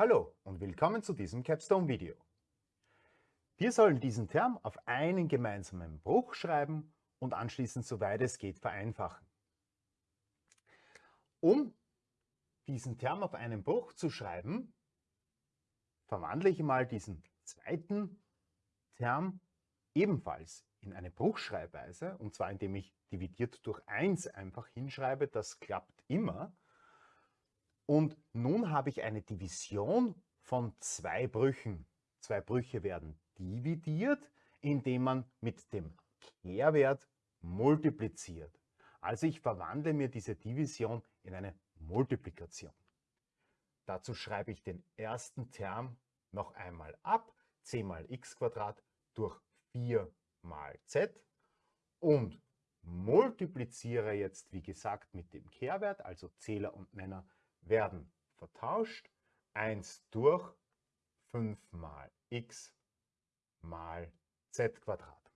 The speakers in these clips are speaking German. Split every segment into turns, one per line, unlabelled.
Hallo und willkommen zu diesem Capstone-Video. Wir sollen diesen Term auf einen gemeinsamen Bruch schreiben und anschließend, soweit es geht, vereinfachen. Um diesen Term auf einen Bruch zu schreiben, verwandle ich mal diesen zweiten Term ebenfalls in eine Bruchschreibweise, und zwar indem ich dividiert durch 1 einfach hinschreibe, das klappt immer. Und nun habe ich eine Division von zwei Brüchen. Zwei Brüche werden dividiert, indem man mit dem Kehrwert multipliziert. Also ich verwandle mir diese Division in eine Multiplikation. Dazu schreibe ich den ersten Term noch einmal ab. c mal x durch 4 mal z und multipliziere jetzt, wie gesagt, mit dem Kehrwert, also Zähler und Nenner werden vertauscht. 1 durch 5 mal x mal z Quadrat.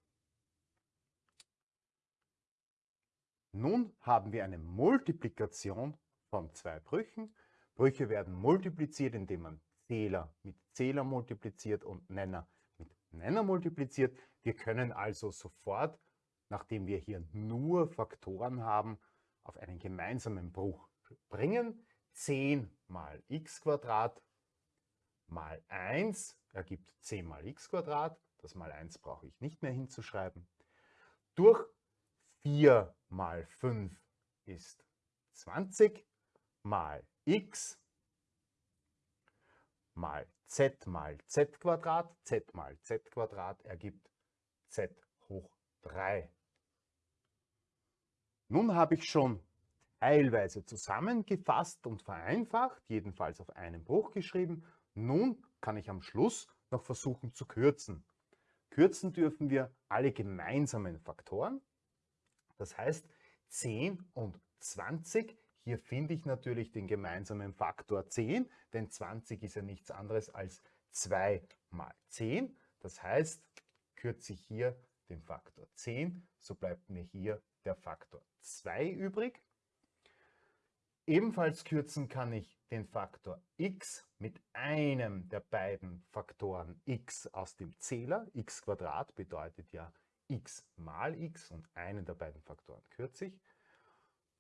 Nun haben wir eine Multiplikation von zwei Brüchen. Brüche werden multipliziert, indem man Zähler mit Zähler multipliziert und Nenner mit Nenner multipliziert. Wir können also sofort, nachdem wir hier nur Faktoren haben, auf einen gemeinsamen Bruch bringen. 10 mal x mal 1 ergibt 10 mal x Das mal 1 brauche ich nicht mehr hinzuschreiben. Durch 4 mal 5 ist 20 mal x mal z mal z Quadrat, z mal z Quadrat ergibt z hoch 3. Nun habe ich schon teilweise zusammengefasst und vereinfacht, jedenfalls auf einen Bruch geschrieben. Nun kann ich am Schluss noch versuchen zu kürzen. Kürzen dürfen wir alle gemeinsamen Faktoren. Das heißt 10 und 20. Hier finde ich natürlich den gemeinsamen Faktor 10, denn 20 ist ja nichts anderes als 2 mal 10. Das heißt, kürze ich hier den Faktor 10, so bleibt mir hier der Faktor 2 übrig. Ebenfalls kürzen kann ich den Faktor x mit einem der beiden Faktoren x aus dem Zähler. x bedeutet ja x mal x und einen der beiden Faktoren kürze ich.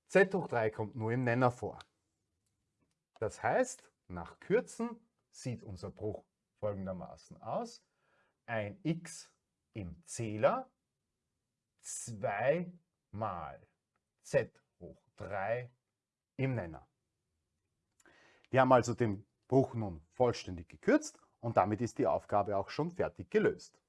z hoch 3 kommt nur im Nenner vor. Das heißt, nach Kürzen sieht unser Bruch folgendermaßen aus. Ein x im Zähler 2 mal z hoch 3 im Nenner. Wir haben also den Bruch nun vollständig gekürzt und damit ist die Aufgabe auch schon fertig gelöst.